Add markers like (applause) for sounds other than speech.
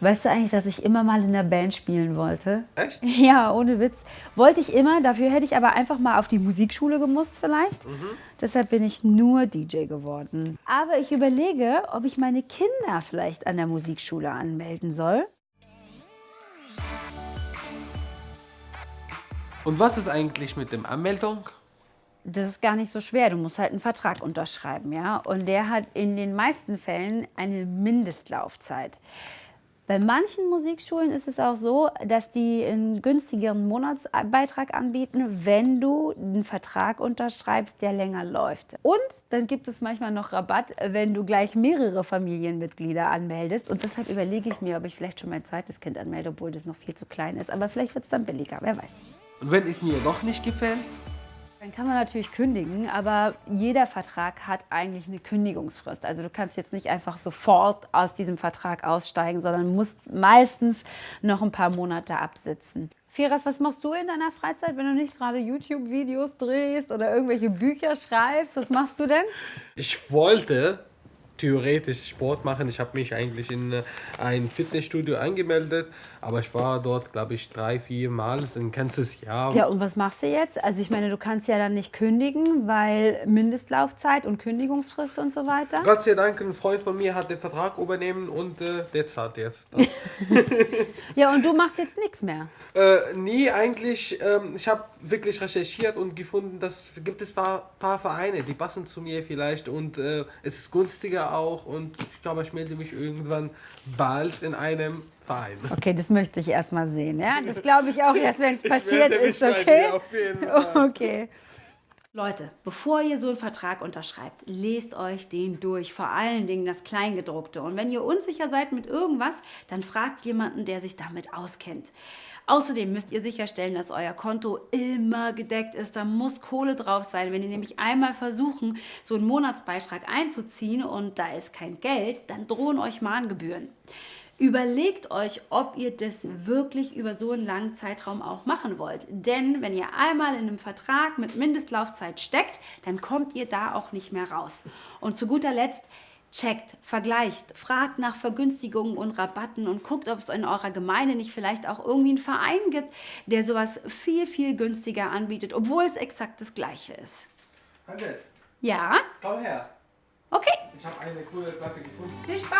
Weißt du eigentlich, dass ich immer mal in der Band spielen wollte? Echt? (laughs) Ja, ohne Witz. Wollte ich immer, dafür hätte ich aber einfach mal auf die Musikschule gemusst vielleicht. Mhm. Deshalb bin ich nur DJ geworden. Aber ich überlege, ob ich meine Kinder vielleicht an der Musikschule anmelden soll. Und was ist eigentlich mit der Anmeldung? Das ist gar nicht so schwer. Du musst halt einen Vertrag unterschreiben, ja. Und der hat in den meisten Fällen eine Mindestlaufzeit. Bei manchen Musikschulen ist es auch so, dass die einen günstigeren Monatsbeitrag anbieten, wenn du einen Vertrag unterschreibst, der länger läuft. Und dann gibt es manchmal noch Rabatt, wenn du gleich mehrere Familienmitglieder anmeldest. Und deshalb überlege ich mir, ob ich vielleicht schon mein zweites Kind anmelde, obwohl das noch viel zu klein ist. Aber vielleicht wird es dann billiger, wer weiß. Und wenn es mir doch nicht gefällt? Dann kann man natürlich kündigen, aber jeder Vertrag hat eigentlich eine Kündigungsfrist. Also du kannst jetzt nicht einfach sofort aus diesem Vertrag aussteigen, sondern musst meistens noch ein paar Monate absitzen. Firas, was machst du in deiner Freizeit, wenn du nicht gerade YouTube-Videos drehst oder irgendwelche Bücher schreibst? Was machst du denn? Ich wollte theoretisch Sport machen. Ich habe mich eigentlich in äh, ein Fitnessstudio angemeldet, aber ich war dort, glaube ich, drei, vier Mal. Ein ganzes Jahr. Ja, und was machst du jetzt? Also ich meine, du kannst ja dann nicht kündigen, weil Mindestlaufzeit und Kündigungsfrist und so weiter. Gott sei Dank, ein Freund von mir hat den Vertrag übernehmen und äh, der zahlt jetzt. (laughs) ja, und du machst jetzt nichts mehr? Äh, nie, eigentlich. Ähm, ich habe wirklich recherchiert und gefunden, dass gibt es paar, paar Vereine, die passen zu mir vielleicht und äh, es ist günstiger auch und ich glaube, ich melde mich irgendwann bald in einem Verein. Okay, das möchte ich erstmal sehen. Ja? Das glaube ich auch erst, wenn es passiert ist, okay? Okay. Leute, bevor ihr so einen Vertrag unterschreibt, lest euch den durch, vor allen Dingen das Kleingedruckte. Und wenn ihr unsicher seid mit irgendwas, dann fragt jemanden, der sich damit auskennt. Außerdem müsst ihr sicherstellen, dass euer Konto immer gedeckt ist. Da muss Kohle drauf sein. Wenn ihr nämlich einmal versuchen, so einen Monatsbeitrag einzuziehen und da ist kein Geld, dann drohen euch Mahngebühren. Überlegt euch, ob ihr das wirklich über so einen langen Zeitraum auch machen wollt. Denn wenn ihr einmal in einem Vertrag mit Mindestlaufzeit steckt, dann kommt ihr da auch nicht mehr raus. Und zu guter Letzt, checkt, vergleicht, fragt nach Vergünstigungen und Rabatten und guckt, ob es in eurer Gemeinde nicht vielleicht auch irgendwie einen Verein gibt, der sowas viel, viel günstiger anbietet, obwohl es exakt das gleiche ist. Annette. Ja? Komm her. Okay. Ich habe eine coole Platte gefunden. Viel Spaß.